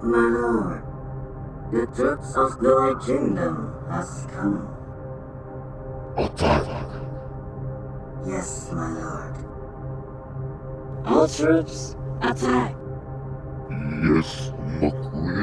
My lord, the troops of the White Kingdom has come. Attack! Yes, my lord. All troops, attack! Yes, McQueen.